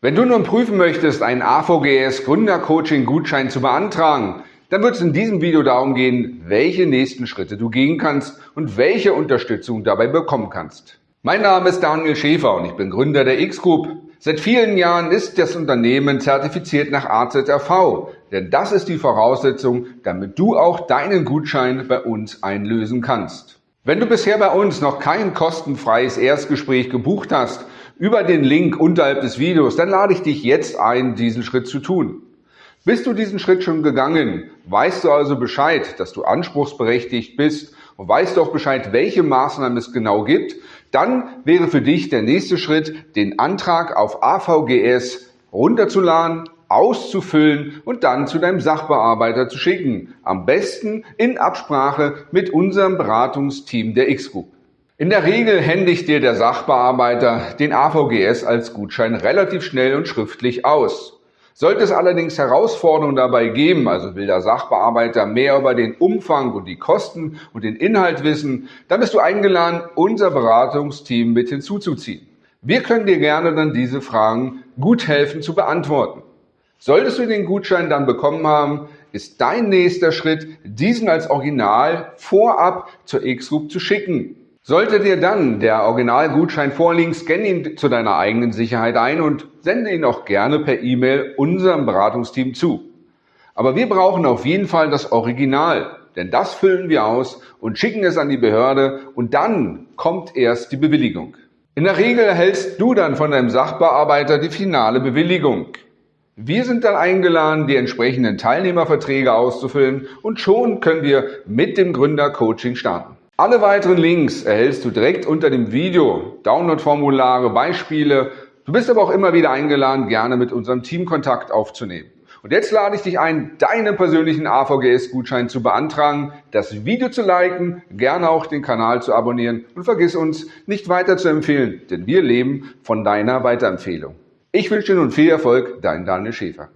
Wenn du nun prüfen möchtest, einen AVGS Gründercoaching Gutschein zu beantragen, dann wird es in diesem Video darum gehen, welche nächsten Schritte du gehen kannst und welche Unterstützung dabei bekommen kannst. Mein Name ist Daniel Schäfer und ich bin Gründer der X-Group. Seit vielen Jahren ist das Unternehmen zertifiziert nach AZRV, denn das ist die Voraussetzung, damit du auch deinen Gutschein bei uns einlösen kannst. Wenn du bisher bei uns noch kein kostenfreies Erstgespräch gebucht hast, über den Link unterhalb des Videos, dann lade ich dich jetzt ein, diesen Schritt zu tun. Bist du diesen Schritt schon gegangen, weißt du also Bescheid, dass du anspruchsberechtigt bist und weißt auch Bescheid, welche Maßnahmen es genau gibt, dann wäre für dich der nächste Schritt, den Antrag auf AVGS runterzuladen, auszufüllen und dann zu deinem Sachbearbeiter zu schicken. Am besten in Absprache mit unserem Beratungsteam der X-Group. In der Regel händigt dir der Sachbearbeiter den AVGS als Gutschein relativ schnell und schriftlich aus. Sollte es allerdings Herausforderungen dabei geben, also will der Sachbearbeiter mehr über den Umfang und die Kosten und den Inhalt wissen, dann bist du eingeladen, unser Beratungsteam mit hinzuzuziehen. Wir können dir gerne dann diese Fragen gut helfen zu beantworten. Solltest du den Gutschein dann bekommen haben, ist dein nächster Schritt, diesen als Original vorab zur X-Group zu schicken. Sollte dir dann der Originalgutschein vorliegen, scanne ihn zu deiner eigenen Sicherheit ein und sende ihn auch gerne per E-Mail unserem Beratungsteam zu. Aber wir brauchen auf jeden Fall das Original, denn das füllen wir aus und schicken es an die Behörde und dann kommt erst die Bewilligung. In der Regel erhältst du dann von deinem Sachbearbeiter die finale Bewilligung. Wir sind dann eingeladen, die entsprechenden Teilnehmerverträge auszufüllen und schon können wir mit dem Gründercoaching starten. Alle weiteren Links erhältst du direkt unter dem Video, Download-Formulare, Beispiele. Du bist aber auch immer wieder eingeladen, gerne mit unserem Team Kontakt aufzunehmen. Und jetzt lade ich dich ein, deinen persönlichen AVGS-Gutschein zu beantragen, das Video zu liken, gerne auch den Kanal zu abonnieren und vergiss uns nicht weiter zu empfehlen, denn wir leben von deiner Weiterempfehlung. Ich wünsche dir nun viel Erfolg, dein Daniel Schäfer.